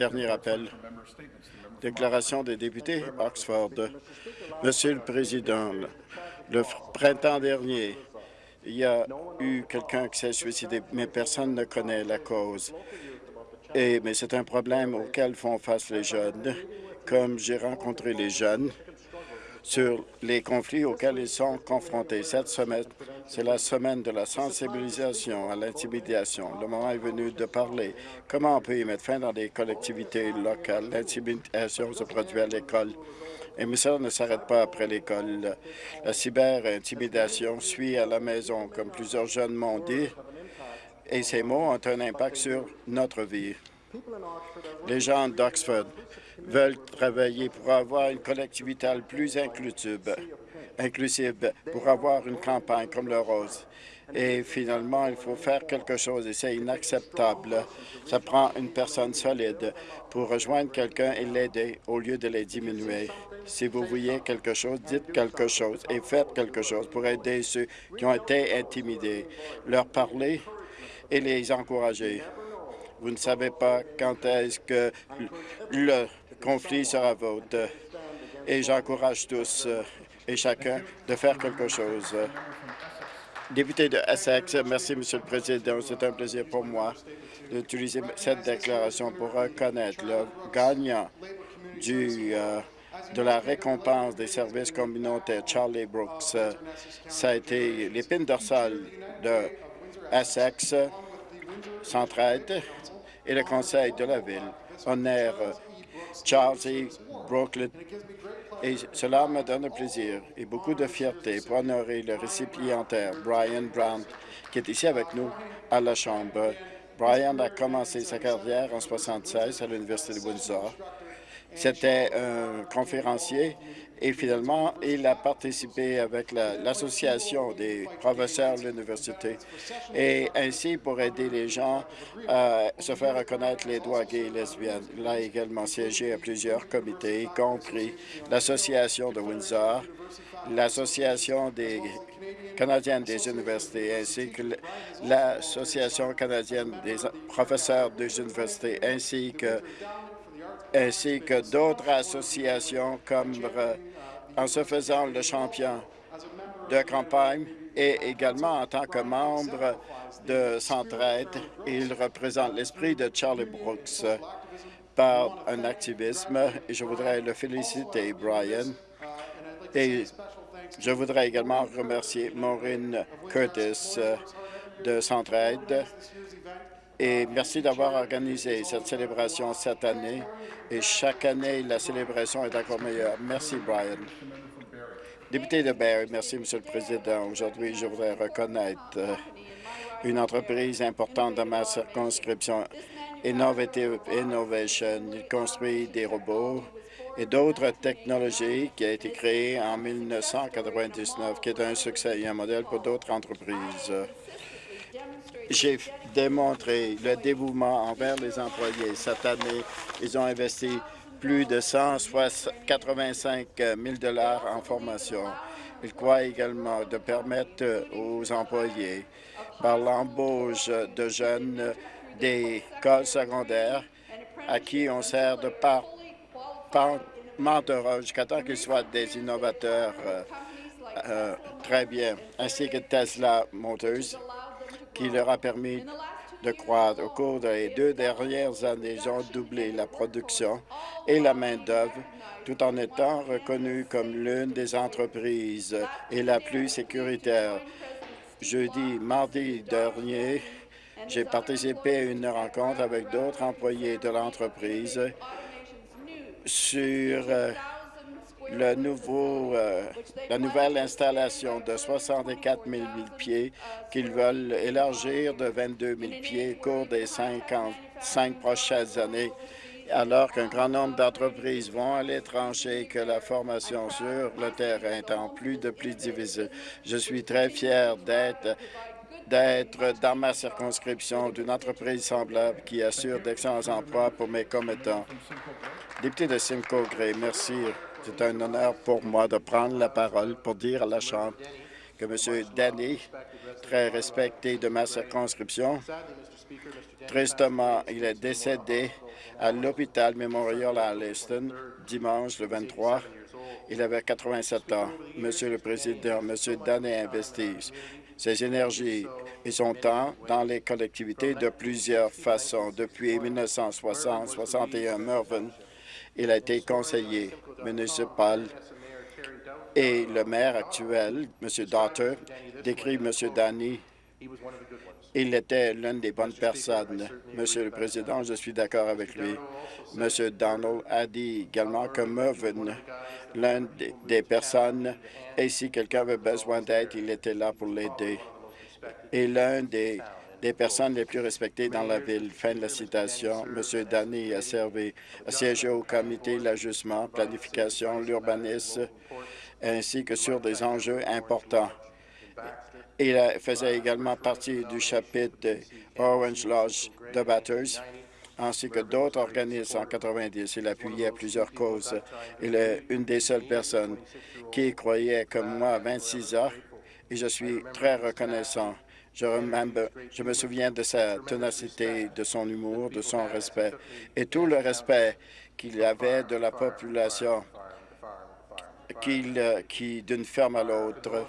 Dernier appel. Déclaration des députés, Oxford. Monsieur le Président, le printemps dernier, il y a eu quelqu'un qui s'est suicidé, mais personne ne connaît la cause. Et, mais c'est un problème auquel font face les jeunes. Comme j'ai rencontré les jeunes, sur les conflits auxquels ils sont confrontés. Cette semaine, c'est la semaine de la sensibilisation à l'intimidation. Le moment est venu de parler. Comment on peut y mettre fin dans des collectivités locales? L'intimidation se produit à l'école. Et mais ça ne s'arrête pas après l'école. La cyber-intimidation suit à la maison, comme plusieurs jeunes m'ont dit, et ces mots ont un impact sur notre vie. Les gens d'Oxford veulent travailler pour avoir une collectivité plus inclusive, inclusive, pour avoir une campagne comme le Rose. Et finalement, il faut faire quelque chose et c'est inacceptable. Ça prend une personne solide pour rejoindre quelqu'un et l'aider au lieu de les diminuer. Si vous voyez quelque chose, dites quelque chose et faites quelque chose pour aider ceux qui ont été intimidés, leur parler et les encourager. Vous ne savez pas quand est-ce que le conflit sera vôtre. Et j'encourage tous euh, et chacun de faire quelque chose. Député de Essex, merci, Monsieur le Président. C'est un plaisir pour moi d'utiliser cette déclaration pour reconnaître le gagnant du, euh, de la récompense des services communautaires, Charlie Brooks. Ça a été l'épine dorsale de Essex, Centraide et le conseil de la ville. Honneur Charles et Brooklyn. Et cela me donne plaisir et beaucoup de fierté pour honorer le récipiendaire Brian Brown, qui est ici avec nous à la Chambre. Brian a commencé sa carrière en 1976 à l'Université de Windsor. C'était un conférencier et finalement, il a participé avec l'Association des professeurs de l'université et ainsi pour aider les gens à se faire reconnaître les droits gays et lesbiennes. Il a également siégé à plusieurs comités, y compris l'Association de Windsor, l'Association des canadienne des universités ainsi que l'Association canadienne des professeurs des universités ainsi que ainsi que d'autres associations comme euh, en se faisant le champion de campagne et également en tant que membre de Centraide. Il représente l'esprit de Charlie Brooks par un activisme et je voudrais le féliciter, Brian. Et je voudrais également remercier Maureen Curtis de Centraide et merci d'avoir organisé cette célébration cette année. Et chaque année, la célébration est encore meilleure. Merci, Brian. Député de Barrie, merci, Monsieur le Président. Aujourd'hui, je voudrais reconnaître euh, une entreprise importante dans ma circonscription, Innovative Innovation. Il construit des robots et d'autres technologies qui a été créée en 1999, qui est un succès et un modèle pour d'autres entreprises. J'ai démontré le dévouement envers les employés. Cette année, ils ont investi plus de 185 000 en formation. Ils croient également de permettre aux employés, par l'embauche de jeunes des écoles secondaires à qui on sert de par, par jusqu'à temps qu'ils soient des innovateurs euh, euh, très bien, ainsi que Tesla Motors, qui leur a permis de croître. Au cours des deux dernières années, ils ont doublé la production et la main-d'œuvre tout en étant reconnus comme l'une des entreprises et la plus sécuritaire. Jeudi, mardi dernier, j'ai participé à une rencontre avec d'autres employés de l'entreprise sur euh, euh, la nouvelle installation de 64 000 pieds qu'ils veulent élargir de 22 000 pieds au cours des 55 prochaines années, alors qu'un grand nombre d'entreprises vont à l'étranger que la formation sur le terrain est en plus de plus divisée. Je suis très fier d'être d'être dans ma circonscription d'une entreprise semblable qui assure d'excellents emplois pour mes commettants. Député de Simcoe Gray, merci. C'est un honneur pour moi de prendre la parole pour dire à la Chambre que M. Danny, très respecté de ma circonscription, tristement, il est décédé à l'hôpital Memorial à Alliston dimanche le 23. Il avait 87 ans. Monsieur le Président, Monsieur Danny investit ses énergies et son temps dans les collectivités de plusieurs façons. Depuis 1960-61, Mervyn, il a été conseiller municipal et le maire actuel, M. Daughter, décrit M. Danny il était l'une des bonnes personnes. Monsieur le Président, je suis d'accord avec lui. Monsieur Donald a dit également que Mervyn, l'une des personnes, et si quelqu'un avait besoin d'aide, il était là pour l'aider. Et l'un des, des personnes les plus respectées dans la ville. Fin de la citation. Monsieur Danny a servi, siégé au comité de l'ajustement, planification, l'urbanisme, ainsi que sur des enjeux importants. Il faisait également partie du chapitre Orange Lodge de Batters, ainsi que d'autres organismes en 90. Il appuyait plusieurs causes. Il est une des seules personnes qui croyait comme moi à 26 ans et je suis très reconnaissant. Je, me souviens de sa ténacité, de son humour, de son respect et tout le respect qu'il avait de la population qui d'une ferme à l'autre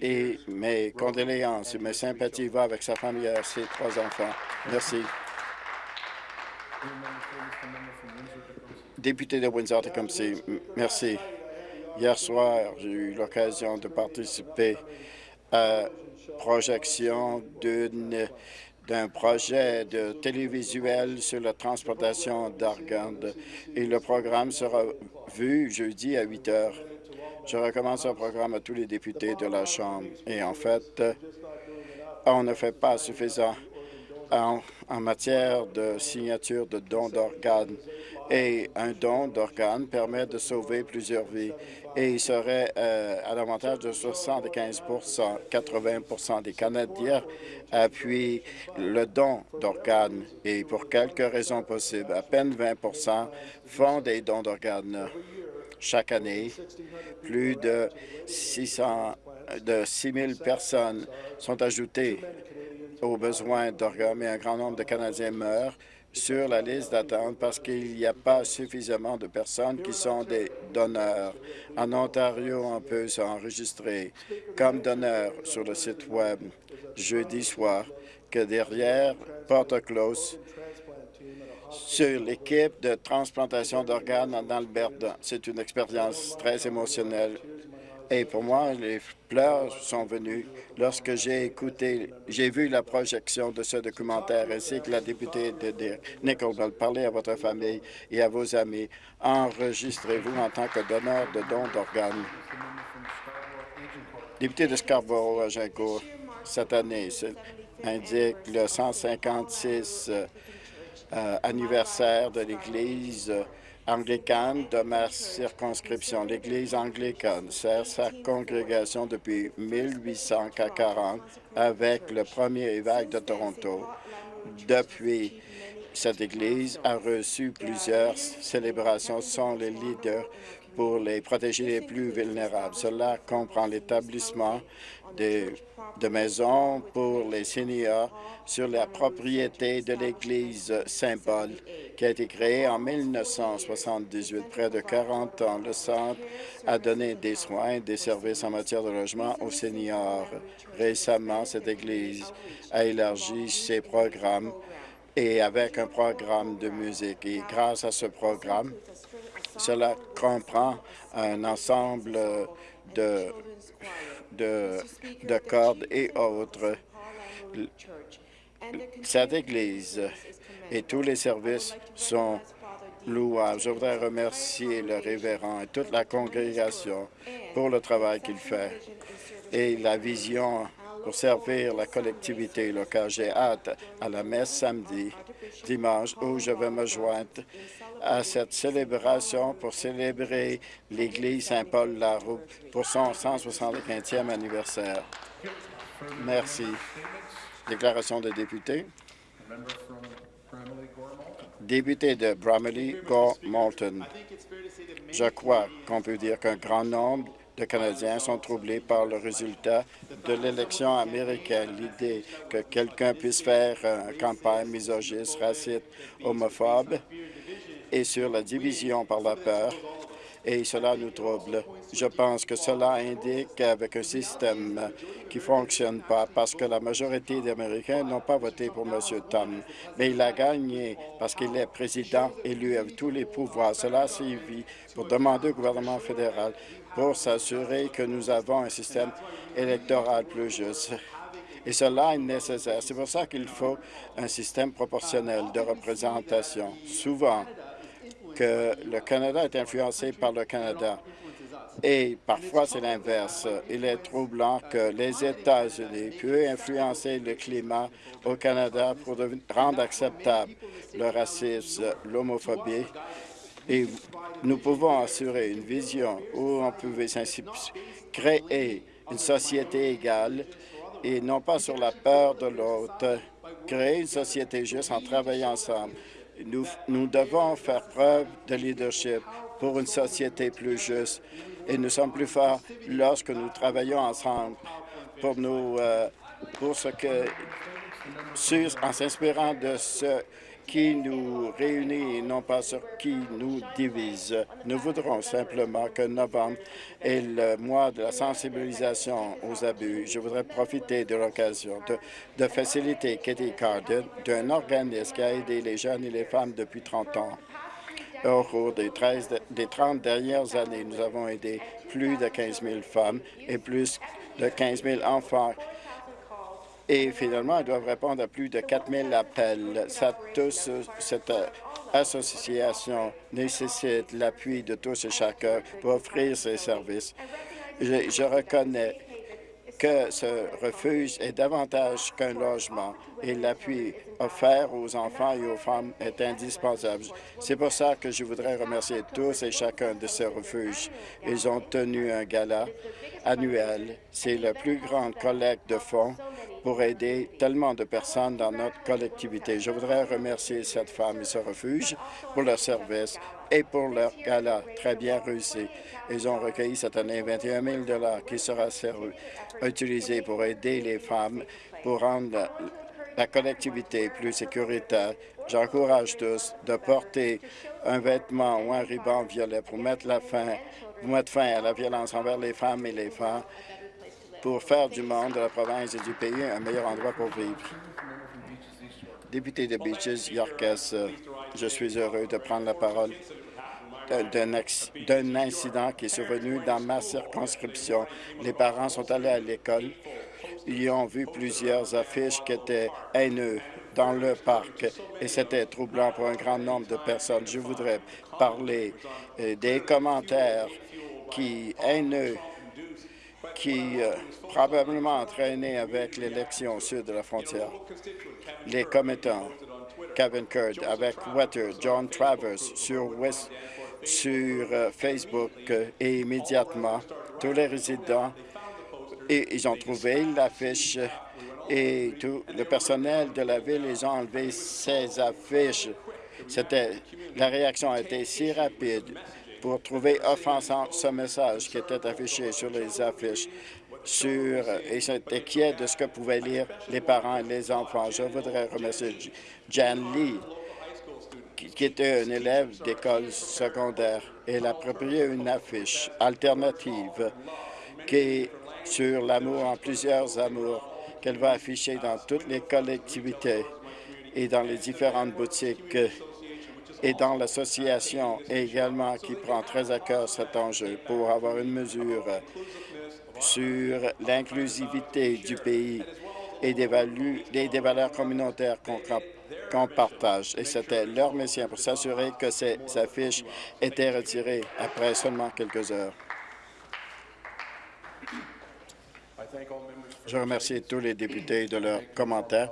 et mes condoléances et mes sympathies vont avec sa famille et ses trois enfants. Merci. Député de Windsor-Tecumseh, merci. Hier soir, j'ai eu l'occasion de participer la projection d'un projet de télévisuel sur la transportation d'organes et le programme sera vu jeudi à 8 heures. Je recommande ce programme à tous les députés de la Chambre. Et en fait, on ne fait pas suffisant en, matière de signature de dons d'organes. Et un don d'organes permet de sauver plusieurs vies. Et il serait euh, à l'avantage de 75 80% des Canadiens appuient le don d'organes. Et pour quelques raisons possibles, à peine 20% font des dons d'organes chaque année. Plus de 600 de 6 000 personnes sont ajoutées aux besoins d'organes, mais un grand nombre de Canadiens meurent sur la liste d'attente parce qu'il n'y a pas suffisamment de personnes qui sont des donneurs. En Ontario, on peut s'enregistrer comme donneur sur le site Web jeudi soir que derrière porte close sur l'équipe de transplantation d'organes dans l'Alberta. C'est une expérience très émotionnelle. Et pour moi, les pleurs sont venus lorsque j'ai écouté, j'ai vu la projection de ce documentaire ainsi que la députée de Nickelbell parler à votre famille et à vos amis. Enregistrez-vous en tant que donneur de dons d'organes. Député de Scarborough, Agincourt, cette année, indique le 156 euh, anniversaire de l'Église anglicane de ma circonscription. L'Église anglicane sert sa congrégation depuis 1840 avec le premier évêque de Toronto. Depuis, cette Église a reçu plusieurs célébrations. sont les leaders pour les protéger les plus vulnérables. Cela comprend l'établissement de maisons pour les seniors sur la propriété de l'église Saint-Paul, qui a été créée en 1978. Près de 40 ans, le centre a donné des soins et des services en matière de logement aux seniors. Récemment, cette église a élargi ses programmes et avec un programme de musique. Et grâce à ce programme, cela comprend un ensemble de de, de cordes et autres. Cette Église et tous les services sont louables. Je voudrais remercier le révérend et toute la congrégation pour le travail qu'il fait et la vision pour servir la collectivité locale. J'ai hâte à la messe samedi, dimanche, où je vais me joindre à cette célébration pour célébrer l'Église Saint-Paul-Laroux pour son 175e anniversaire. Merci. Déclaration de député. Député de Bramaley, Gore Malton. Je crois qu'on peut dire qu'un grand nombre de Canadiens sont troublés par le résultat de l'élection américaine. L'idée que quelqu'un puisse faire une campagne misogyne, raciste, homophobe et sur la division par la peur et cela nous trouble. Je pense que cela indique qu'avec un système qui ne fonctionne pas, parce que la majorité des Américains n'ont pas voté pour M. Tom, mais il a gagné parce qu'il est président élu avec tous les pouvoirs. Cela suivi pour demander au gouvernement fédéral pour s'assurer que nous avons un système électoral plus juste. Et cela est nécessaire. C'est pour ça qu'il faut un système proportionnel de représentation. Souvent, le Canada est influencé par le Canada. Et parfois, c'est l'inverse. Il est troublant que les États-Unis puissent influencer le climat au Canada pour rendre acceptable le racisme, l'homophobie. Et nous pouvons assurer une vision où on pouvait créer une société égale et non pas sur la peur de l'autre, créer une société juste en travaillant ensemble. Nous, devons faire preuve de leadership pour une société plus juste et nous sommes plus forts lorsque nous travaillons ensemble pour nous, euh, pour ce que, en s'inspirant de ce qui nous réunit et non pas sur qui nous divise. Nous voudrons simplement que novembre est le mois de la sensibilisation aux abus. Je voudrais profiter de l'occasion de, faciliter Katie Carden d'un organisme qui a aidé les jeunes et les femmes depuis 30 ans. Au cours des, 13, des 30 dernières années, nous avons aidé plus de 15 000 femmes et plus de 15 000 enfants et finalement, ils doivent répondre à plus de 4 000 appels. cette euh, association nécessite l'appui de tous et chacun pour offrir ces services. je reconnais que ce refuge est davantage qu'un logement et l'appui offert aux enfants et aux femmes est indispensable. C'est pour ça que je voudrais remercier tous et chacun de ces refuges. Ils ont tenu un gala annuel. C'est la plus grande collecte de fonds pour aider tellement de personnes dans notre collectivité. Je voudrais remercier cette femme et ce refuge pour leur service et pour leur gala très bien réussi. Ils ont recueilli cette année 21 000 qui sera utilisé pour aider les femmes pour rendre la collectivité plus sécuritaire. J'encourage tous de porter un vêtement ou un ruban violet pour mettre, fin à la violence envers les femmes et les femmes pour faire du monde, de la province et du pays un meilleur endroit pour vivre. Député de Beaches, Yorkes, je suis heureux de prendre la parole d'un incident qui est survenu dans ma circonscription. Les parents sont allés à l'école. Ils ont vu plusieurs affiches qui étaient haineux dans le parc et c'était troublant pour un grand nombre de personnes. Je voudrais parler euh, des commentaires qui haineux qui euh, probablement entraîné avec l'élection au sud de la frontière. Les commettants, Kevin Kurd, avec Wetter, John Travers sur, sur euh, Facebook euh, et immédiatement, tous les résidents, et ils ont trouvé l'affiche et tout le personnel de la ville, ils ont enlevé ces affiches. C'était La réaction a été si rapide pour trouver offensant ce message qui était affiché sur les affiches sur, et sont inquiets de ce que pouvaient lire les parents et les enfants. Je voudrais remercier Jan Lee, qui, était un élève d'école secondaire. Elle a approprié une affiche alternative qui est sur l'amour en plusieurs amours qu'elle va afficher dans toutes les collectivités et dans les différentes boutiques et dans l'association également qui prend très à cœur cet enjeu pour avoir une mesure sur l'inclusivité du pays et des, valeurs communautaires qu'on partage. Et c'était leur mission pour s'assurer que ces affiches étaient retirées après seulement quelques heures. Je remercie tous les députés de leurs commentaires